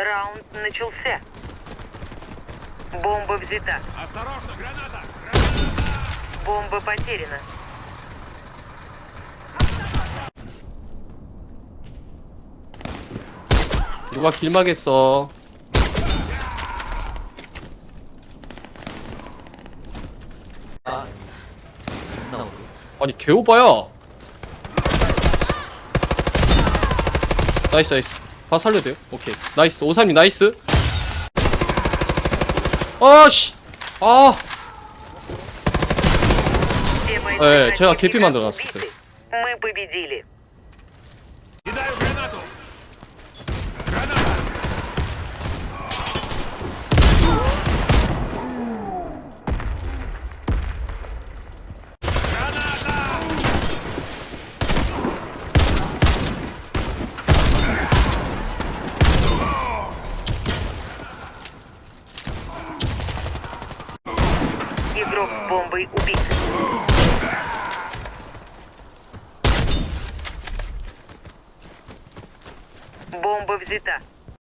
Раунд начался. Бомба взята. Осторожно, граната! Бомба потеряна. 누가 길막했어 아, 나오고. 아니 개오바야 나이스 나이스 아, 다 살려야 돼요? 오케이. 나이스. 오삼님 나이스. 아씨. 아. 예, 제가 개피 만들어놨었어요 Игрок с бомбой убит. Бомба взята.